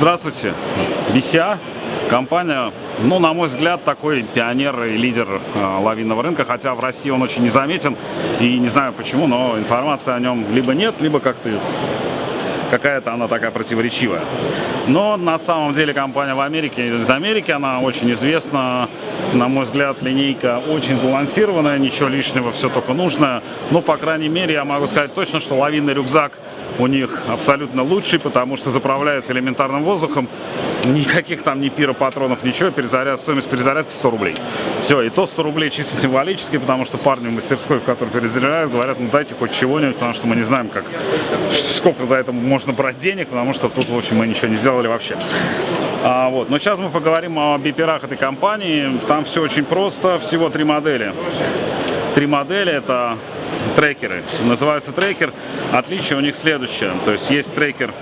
Здравствуйте, BCA, компания, ну, на мой взгляд, такой пионер и лидер э, лавинного рынка, хотя в России он очень незаметен, и не знаю почему, но информации о нем либо нет, либо как-то какая-то она такая противоречивая. Но на самом деле компания в Америке, из Америки, она очень известна. На мой взгляд, линейка очень сбалансированная, ничего лишнего, все только нужно. Ну, по крайней мере, я могу сказать точно, что лавинный рюкзак у них абсолютно лучший, потому что заправляется элементарным воздухом. Никаких там ни пиропатронов, ничего. Перезаряд, стоимость перезарядки 100 рублей. Все, и то 100 рублей чисто символически, потому что парни в мастерской, в которой перезаряжают, говорят, ну дайте хоть чего-нибудь, потому что мы не знаем, как, сколько за это можно брать денег, потому что тут, в общем, мы ничего не сделали вообще. А, вот. Но сейчас мы поговорим о биперах этой компании. Там все очень просто, всего три модели. Три модели это трекеры. Называются трекер. Отличие у них следующее. То есть есть трекер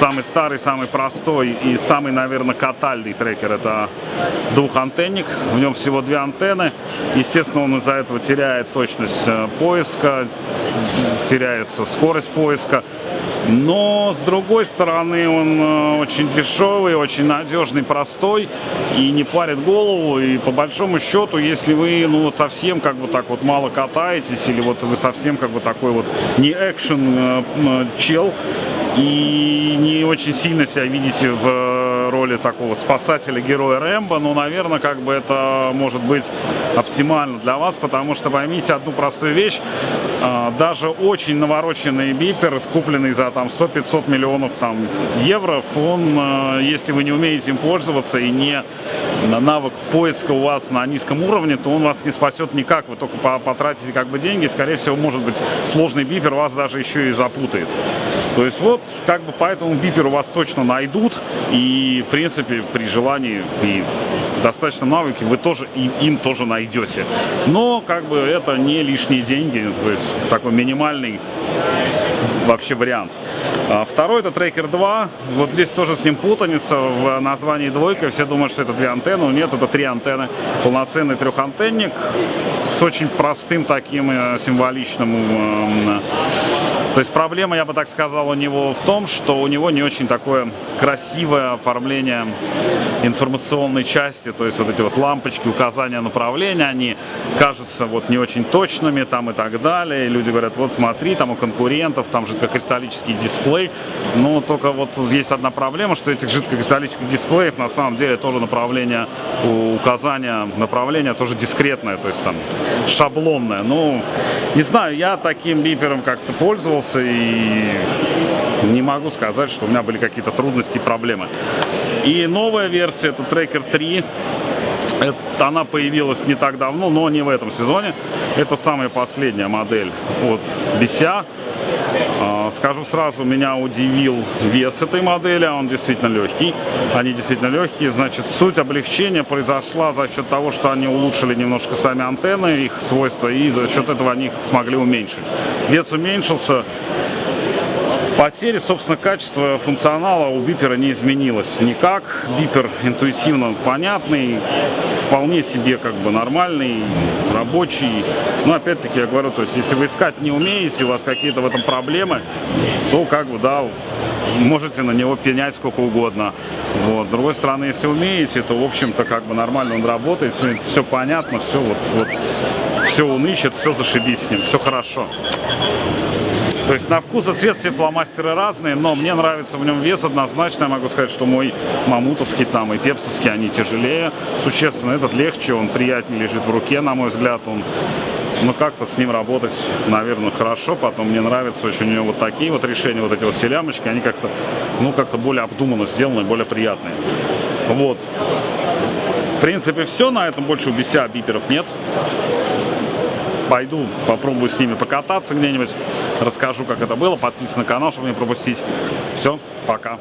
самый старый, самый простой и самый, наверное, катальный трекер. Это двухантенник. В нем всего две антенны. Естественно, он из-за этого теряет точность э, поиска, теряется скорость поиска. Но, с другой стороны, он э, очень дешевый, очень надежный, простой и не парит голову. И по большому счету, если вы ну, совсем как бы так вот мало катаетесь, или вот вы совсем как бы такой вот не экшен э, и не очень сильно себя видите в роли такого спасателя, героя Рэмбо, но, наверное, как бы это может быть оптимально для вас, потому что поймите одну простую вещь, а, даже очень навороченный бипер, купленный за там 100-500 миллионов там евро, он, а, если вы не умеете им пользоваться и не навык поиска у вас на низком уровне, то он вас не спасет никак, вы только потратите как бы деньги, скорее всего, может быть, сложный бипер вас даже еще и запутает. То есть вот, как бы поэтому бипер у вас точно найдут, и в принципе при желании и достаточно навыки вы тоже и им тоже найдете. Но как бы это не лишние деньги, то есть такой минимальный вообще вариант. А второй это Трекер 2. Вот здесь тоже с ним путаница в названии двойка. Все думают, что это две антенны. Но нет, это три антенны. Полноценный трехантенник с очень простым таким э, символичным то есть проблема, я бы так сказал, у него в том, что у него не очень такое красивое оформление информационной части, то есть вот эти вот лампочки, указания направления, они кажутся вот не очень точными там и так далее. И люди говорят, вот смотри, там у конкурентов, там жидкокристаллический дисплей. Но только вот есть одна проблема, что этих жидкокристаллических дисплеев на самом деле тоже направление, указания направления тоже дискретное, то есть там шаблонное. Ну, не знаю, я таким бипером как-то пользовался и не могу сказать, что у меня были какие-то трудности и проблемы. И новая версия, это Tracker 3. Это, она появилась не так давно, но не в этом сезоне. Это самая последняя модель от BCA. Скажу сразу, меня удивил вес этой модели, он действительно легкий. Они действительно легкие. Значит, суть облегчения произошла за счет того, что они улучшили немножко сами антенны, их свойства, и за счет этого они их смогли уменьшить. Вес уменьшился. Потери, собственно, качества функционала у бипера не изменилось никак. Бипер интуитивно понятный, вполне себе как бы нормальный, рабочий. Но опять-таки я говорю, то есть если вы искать не умеете, у вас какие-то в этом проблемы, то как бы, да, можете на него пенять сколько угодно. Вот. С другой стороны, если умеете, то, в общем-то, как бы нормально он работает, все, все понятно, все вот, вот, все он все зашибись с ним, все хорошо. То есть на вкус и цвет все фломастеры разные, но мне нравится в нем вес однозначно. Я могу сказать, что мой мамутовский там и пепсовский, они тяжелее существенно. Этот легче, он приятнее лежит в руке, на мой взгляд. Он ну, как-то с ним работать, наверное, хорошо. Потом мне нравятся очень у него вот такие вот решения, вот эти вот селямочки, они как-то, ну, как-то более обдуманно сделаны, более приятные. Вот. В принципе, все. На этом больше у BCA биперов нет пойду, попробую с ними покататься где-нибудь, расскажу, как это было. Подписывайтесь на канал, чтобы не пропустить. Все, пока.